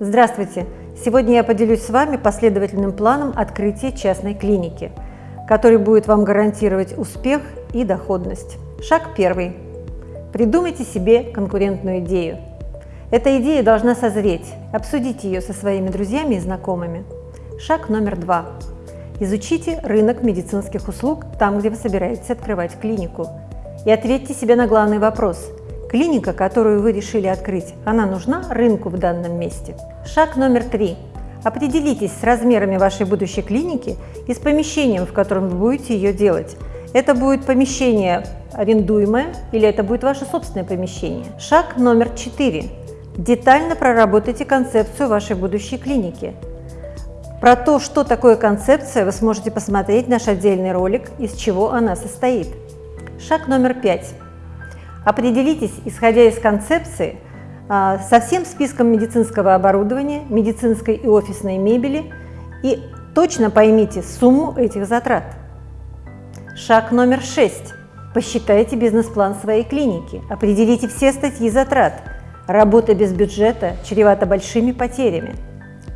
Здравствуйте! Сегодня я поделюсь с вами последовательным планом открытия частной клиники, который будет вам гарантировать успех и доходность. Шаг первый. Придумайте себе конкурентную идею. Эта идея должна созреть. Обсудите ее со своими друзьями и знакомыми. Шаг номер два. Изучите рынок медицинских услуг там, где вы собираетесь открывать клинику. И ответьте себе на главный вопрос – Клиника, которую вы решили открыть, она нужна рынку в данном месте? Шаг номер три. Определитесь с размерами вашей будущей клиники и с помещением, в котором вы будете ее делать. Это будет помещение арендуемое или это будет ваше собственное помещение. Шаг номер четыре. Детально проработайте концепцию вашей будущей клиники. Про то, что такое концепция, вы сможете посмотреть наш отдельный ролик, из чего она состоит. Шаг номер пять. Определитесь, исходя из концепции, а, со всем списком медицинского оборудования, медицинской и офисной мебели и точно поймите сумму этих затрат. Шаг номер шесть. Посчитайте бизнес-план своей клиники, определите все статьи затрат. Работа без бюджета чревата большими потерями.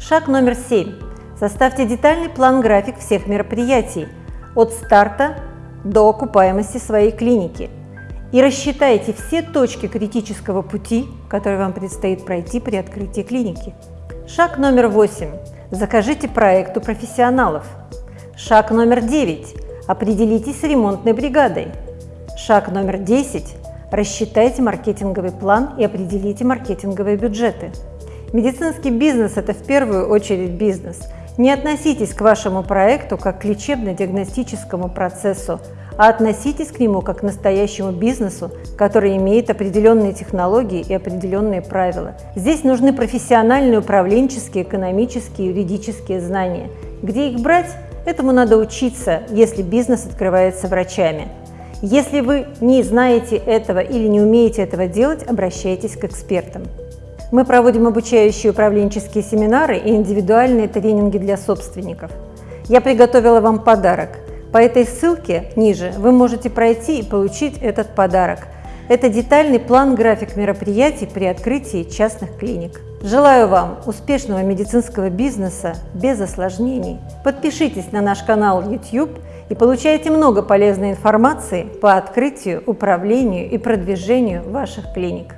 Шаг номер семь. Составьте детальный план-график всех мероприятий от старта до окупаемости своей клиники – и рассчитайте все точки критического пути, которые вам предстоит пройти при открытии клиники. Шаг номер восемь. Закажите проект у профессионалов. Шаг номер девять. Определитесь с ремонтной бригадой. Шаг номер десять. Рассчитайте маркетинговый план и определите маркетинговые бюджеты. Медицинский бизнес – это в первую очередь бизнес. Не относитесь к вашему проекту как к лечебно-диагностическому процессу, а относитесь к нему как к настоящему бизнесу, который имеет определенные технологии и определенные правила. Здесь нужны профессиональные управленческие, экономические, юридические знания. Где их брать? Этому надо учиться, если бизнес открывается врачами. Если вы не знаете этого или не умеете этого делать, обращайтесь к экспертам. Мы проводим обучающие управленческие семинары и индивидуальные тренинги для собственников. Я приготовила вам подарок – по этой ссылке ниже вы можете пройти и получить этот подарок. Это детальный план-график мероприятий при открытии частных клиник. Желаю вам успешного медицинского бизнеса без осложнений. Подпишитесь на наш канал YouTube и получайте много полезной информации по открытию, управлению и продвижению ваших клиник.